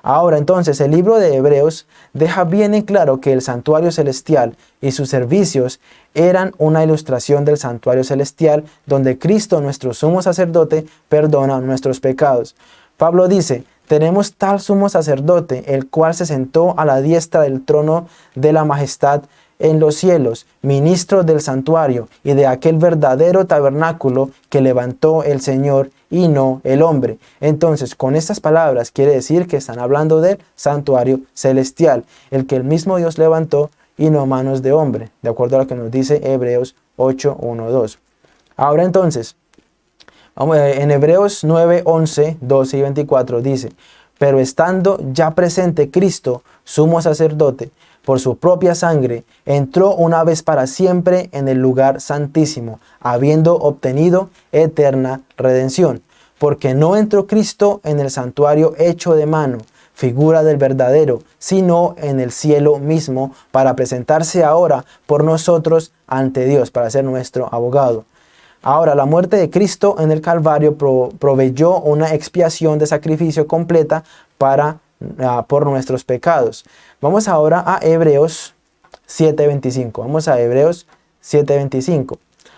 Ahora entonces el libro de Hebreos deja bien en claro que el santuario celestial y sus servicios eran una ilustración del santuario celestial donde Cristo nuestro sumo sacerdote perdona nuestros pecados. Pablo dice, tenemos tal sumo sacerdote, el cual se sentó a la diestra del trono de la majestad en los cielos, ministro del santuario y de aquel verdadero tabernáculo que levantó el Señor y no el hombre. Entonces, con estas palabras quiere decir que están hablando del santuario celestial, el que el mismo Dios levantó y no manos de hombre, de acuerdo a lo que nos dice Hebreos 8, 1, 2. Ahora entonces, en Hebreos 9, 11, 12 y 24 dice, pero estando ya presente Cristo, sumo sacerdote, por su propia sangre, entró una vez para siempre en el lugar santísimo, habiendo obtenido eterna redención. Porque no entró Cristo en el santuario hecho de mano, figura del verdadero, sino en el cielo mismo, para presentarse ahora por nosotros ante Dios, para ser nuestro abogado. Ahora, la muerte de Cristo en el Calvario proveyó una expiación de sacrificio completa para, ah, por nuestros pecados. Vamos ahora a Hebreos 7.25. Vamos a Hebreos 7.25.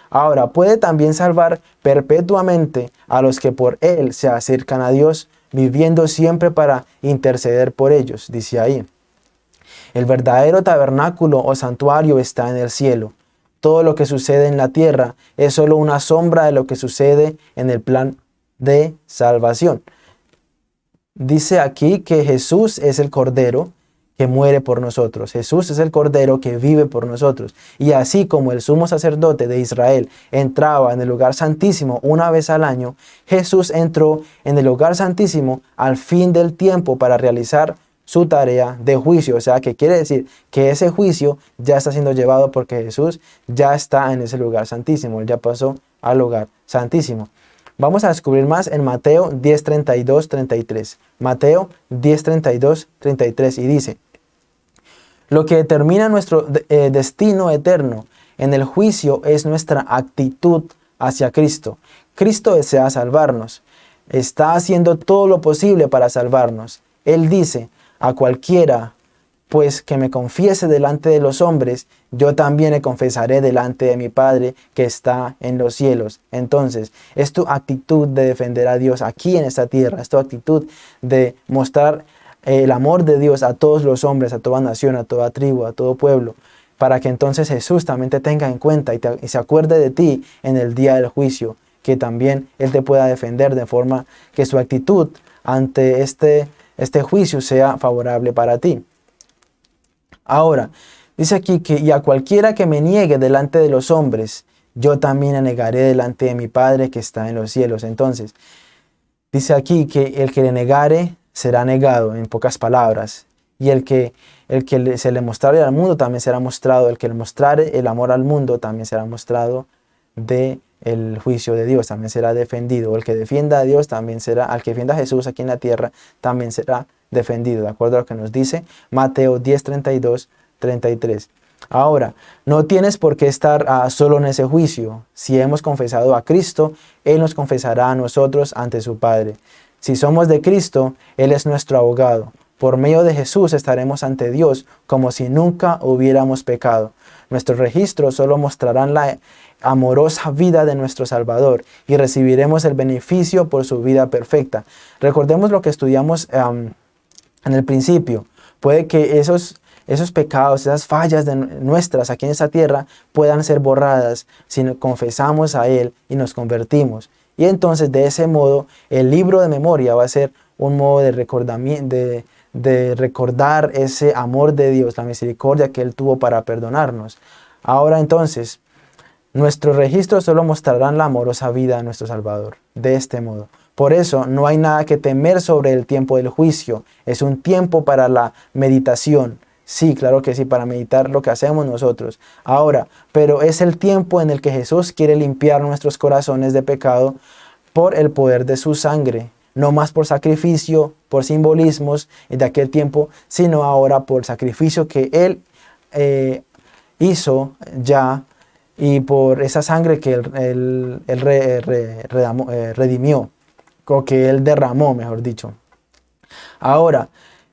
Ahora, puede también salvar perpetuamente a los que por Él se acercan a Dios, viviendo siempre para interceder por ellos, dice ahí. El verdadero tabernáculo o santuario está en el cielo. Todo lo que sucede en la tierra es solo una sombra de lo que sucede en el plan de salvación. Dice aquí que Jesús es el Cordero que muere por nosotros. Jesús es el Cordero que vive por nosotros. Y así como el sumo sacerdote de Israel entraba en el lugar santísimo una vez al año, Jesús entró en el lugar santísimo al fin del tiempo para realizar su tarea de juicio. O sea, que quiere decir que ese juicio ya está siendo llevado porque Jesús ya está en ese lugar santísimo. Él ya pasó al lugar santísimo. Vamos a descubrir más en Mateo 10, 33. Mateo 10, 33 y dice, lo que determina nuestro eh, destino eterno en el juicio es nuestra actitud hacia Cristo. Cristo desea salvarnos. Está haciendo todo lo posible para salvarnos. Él dice a cualquiera, pues que me confiese delante de los hombres, yo también le confesaré delante de mi Padre que está en los cielos. Entonces, es tu actitud de defender a Dios aquí en esta tierra, es tu actitud de mostrar el amor de Dios a todos los hombres, a toda nación, a toda tribu, a todo pueblo, para que entonces Jesús también te tenga en cuenta y, se acuerde de ti en el día del juicio, que también Él te pueda defender de forma que su actitud ante este, este juicio sea favorable para ti. Ahora, dice aquí que y a cualquiera que me niegue delante de los hombres, yo también negaré delante de mi Padre que está en los cielos. Entonces, dice aquí que el que le negare será negado, en pocas palabras. Y el que, el que se le mostrare al mundo también será mostrado. El que le mostrare el amor al mundo también será mostrado de el juicio de Dios, también será defendido. El que defienda a Dios también será, al que defienda a Jesús aquí en la tierra, también será defendido, de acuerdo a lo que nos dice Mateo 10, 32, 33. Ahora, no tienes por qué estar ah, solo en ese juicio. Si hemos confesado a Cristo, Él nos confesará a nosotros ante su Padre. Si somos de Cristo, Él es nuestro abogado. Por medio de Jesús estaremos ante Dios como si nunca hubiéramos pecado. Nuestros registros solo mostrarán la amorosa vida de nuestro Salvador y recibiremos el beneficio por su vida perfecta. Recordemos lo que estudiamos en el principio. Puede que esos, esos pecados, esas fallas de nuestras aquí en esta tierra puedan ser borradas si confesamos a Él y nos convertimos. Y entonces de ese modo el libro de memoria va a ser un modo de, de, de recordar ese amor de Dios, la misericordia que Él tuvo para perdonarnos. Ahora entonces, nuestros registros solo mostrarán la amorosa vida de nuestro Salvador, de este modo. Por eso no hay nada que temer sobre el tiempo del juicio. Es un tiempo para la meditación, Sí, claro que sí, para meditar lo que hacemos nosotros. Ahora, pero es el tiempo en el que Jesús quiere limpiar nuestros corazones de pecado por el poder de su sangre. No más por sacrificio, por simbolismos de aquel tiempo, sino ahora por sacrificio que Él eh, hizo ya y por esa sangre que Él, eh, redimió, o que Él derramó, mejor dicho. Ahora,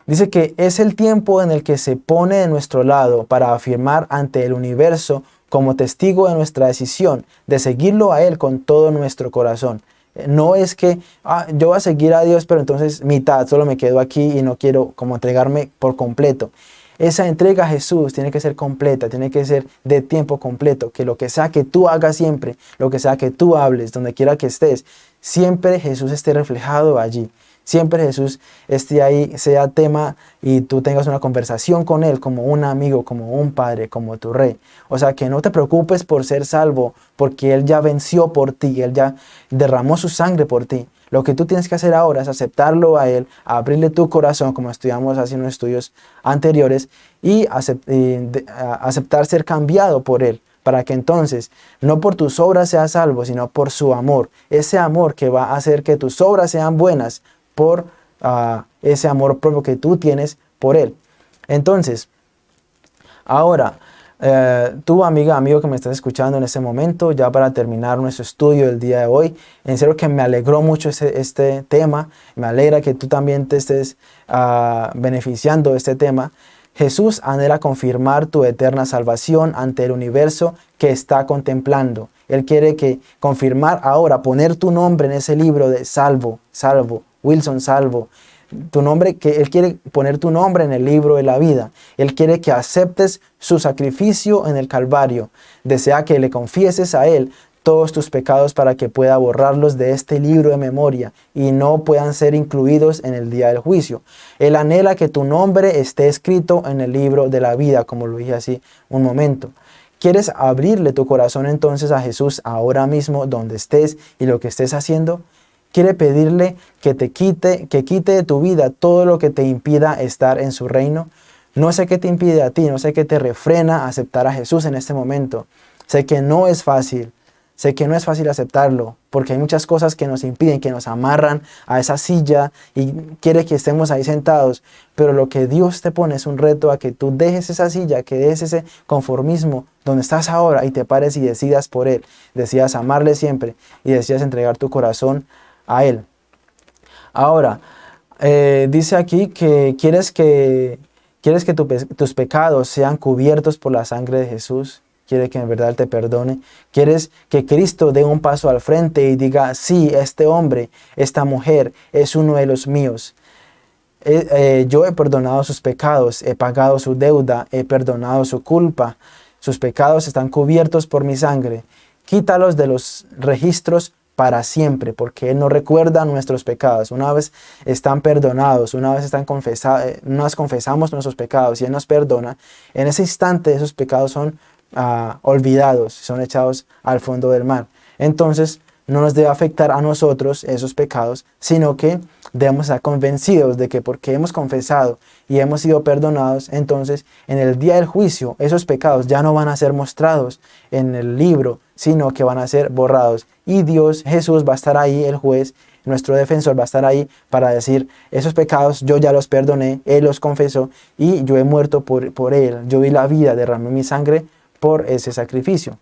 dice que es el tiempo en el que se pone de nuestro lado para afirmar ante el universo como testigo de nuestra decisión de seguirlo a Él con todo nuestro corazón. No es que ah, yo voy a seguir a Dios, pero entonces mitad, solo me quedo aquí y no quiero como entregarme por completo. Esa entrega a Jesús tiene que ser completa, tiene que ser de tiempo completo, que lo que sea que tú hagas siempre, lo que sea que tú hables, donde quiera que estés, siempre Jesús esté reflejado allí. Siempre Jesús esté ahí, sea tema y tú tengas una conversación con Él como un amigo, como un padre, como tu rey. O sea, que no te preocupes por ser salvo, porque Él ya venció por ti, Él ya derramó su sangre por ti. Lo que tú tienes que hacer ahora es aceptarlo a Él, abrirle tu corazón, como estudiamos los estudios anteriores, y aceptar ser cambiado por Él para que entonces no por tus obras seas salvo, sino por su amor. Ese amor que va a hacer que tus obras sean buenas, por ah, ese amor propio que tú tienes por Él. Entonces, ahora, eh, tú amiga, amigo que me estás escuchando en ese momento, ya para terminar nuestro estudio del día de hoy, en serio que me alegró mucho este, este tema, me alegra que tú también te estés ah, beneficiando de este tema. Jesús anhela confirmar tu eterna salvación ante el universo que está contemplando. Él quiere que confirmar ahora, poner tu nombre en ese libro de salvo, salvo, Wilson Salvo, tu nombre, que Él quiere poner tu nombre en el libro de la vida. Él quiere que aceptes su sacrificio en el Calvario. Desea que le confieses a Él todos tus pecados para que pueda borrarlos de este libro de memoria y no puedan ser incluidos en el día del juicio. Él anhela que tu nombre esté escrito en el libro de la vida, como lo dije así un momento. ¿Quieres abrirle tu corazón entonces a Jesús ahora mismo donde estés y lo que estés haciendo? Quiere pedirle que te quite, que quite de tu vida todo lo que te impida estar en su reino. No sé qué te impide a ti, no sé qué te refrena aceptar a Jesús en este momento. Sé que no es fácil, sé que no es fácil aceptarlo, porque hay muchas cosas que nos impiden, que nos amarran a esa silla y quiere que estemos ahí sentados. Pero lo que Dios te pone es un reto a que tú dejes esa silla, que dejes ese conformismo donde estás ahora y te pares y decidas por Él. Decidas amarle siempre y decidas entregar tu corazón a Él. Ahora, eh, dice aquí que quieres que, quieres que tus pecados sean cubiertos por la sangre de Jesús. Quiere que en verdad te perdone. Quieres que Cristo dé un paso al frente y diga, sí, este hombre, esta mujer es uno de los míos. Eh, eh, yo he perdonado sus pecados, he pagado su deuda, he perdonado su culpa. Sus pecados están cubiertos por mi sangre. Quítalos de los registros para siempre, porque Él no recuerda nuestros pecados. Una vez están perdonados, una vez están confesados, eh, nos confesamos nuestros pecados y Él nos perdona, en ese instante esos pecados son ah, olvidados, son echados al fondo del mar. Entonces, no nos debe afectar a nosotros esos pecados, sino que debemos estar convencidos de que porque hemos confesado y hemos sido perdonados, entonces en el día del juicio esos pecados ya no van a ser mostrados en el libro, sino que van a ser borrados. Y Dios, Jesús va a estar ahí, el juez, nuestro defensor va a estar ahí para decir, esos pecados yo ya los perdoné, Él los confesó y yo he muerto por, por Él, yo di la vida, derramé mi sangre por ese sacrificio,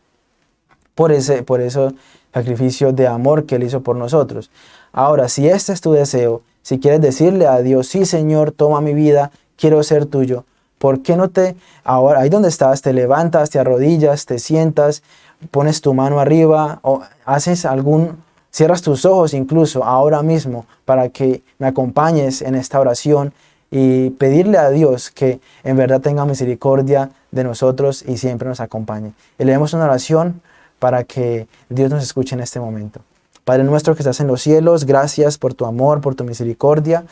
por ese, por eso sacrificio de amor que Él hizo por nosotros. Ahora, si este es tu deseo, si quieres decirle a Dios, sí Señor, toma mi vida, quiero ser tuyo, ¿por qué no te, ahora ahí donde estás, te levantas, te arrodillas, te sientas, pones tu mano arriba o haces algún, cierras tus ojos incluso ahora mismo para que me acompañes en esta oración y pedirle a Dios que en verdad tenga misericordia de nosotros y siempre nos acompañe. Elevemos una oración para que Dios nos escuche en este momento. Padre nuestro que estás en los cielos, gracias por tu amor, por tu misericordia.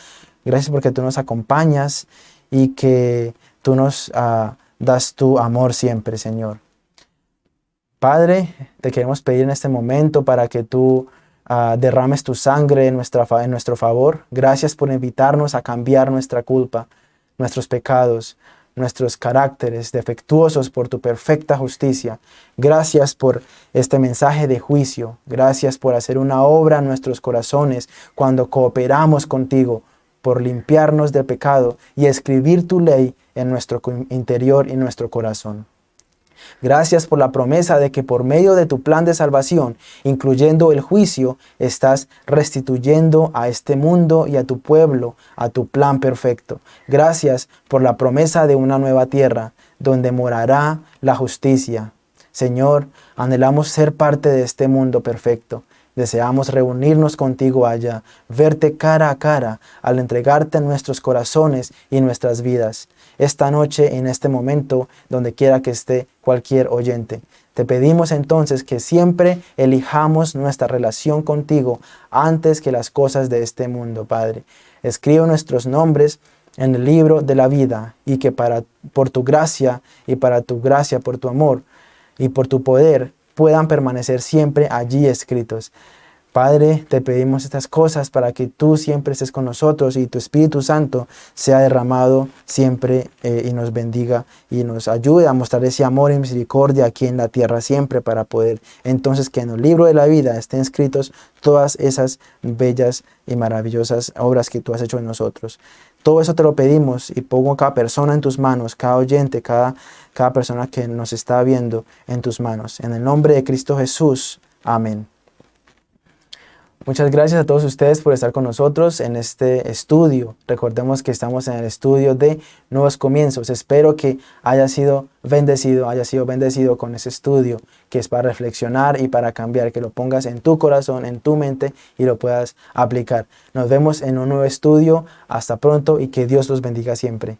Gracias porque tú nos acompañas y que tú nos ah, das tu amor siempre, Señor. Padre, te queremos pedir en este momento para que tú ah, derrames tu sangre en, nuestra, en nuestro favor. Gracias por invitarnos a cambiar nuestra culpa, nuestros pecados, nuestros caracteres defectuosos por tu perfecta justicia. Gracias por este mensaje de juicio. Gracias por hacer una obra en nuestros corazones cuando cooperamos contigo, por limpiarnos de pecado y escribir tu ley en nuestro interior y nuestro corazón. Gracias por la promesa de que por medio de tu plan de salvación, incluyendo el juicio, estás restituyendo a este mundo y a tu pueblo a tu plan perfecto. Gracias por la promesa de una nueva tierra donde morará la justicia. Señor, anhelamos ser parte de este mundo perfecto. Deseamos reunirnos contigo allá, verte cara a cara al entregarte nuestros corazones y nuestras vidas. Esta noche, en este momento, donde quiera que esté cualquier oyente. Te pedimos entonces que siempre elijamos nuestra relación contigo antes que las cosas de este mundo, Padre. Escribe nuestros nombres en el libro de la vida y que para, por tu gracia y para tu gracia, por tu amor y por tu poder, puedan permanecer siempre allí escritos. Padre, te pedimos estas cosas para que tú siempre estés con nosotros y tu Espíritu Santo sea derramado siempre eh, y nos bendiga y nos ayude a mostrar ese amor y misericordia aquí en la tierra siempre para poder entonces que en el libro de la vida estén escritos todas esas bellas y maravillosas obras que tú has hecho en nosotros. Todo eso te lo pedimos y pongo cada persona en tus manos, cada oyente, cada, cada persona que nos está viendo en tus manos. En el nombre de Cristo Jesús. Amén. Muchas gracias a todos ustedes por estar con nosotros en este estudio. Recordemos que estamos en el estudio de Nuevos Comienzos. Espero que haya sido bendecido, haya sido bendecido con ese estudio que es para reflexionar y para cambiar, que lo pongas en tu corazón, en tu mente y lo puedas aplicar. Nos vemos en un nuevo estudio. Hasta pronto y que Dios los bendiga siempre.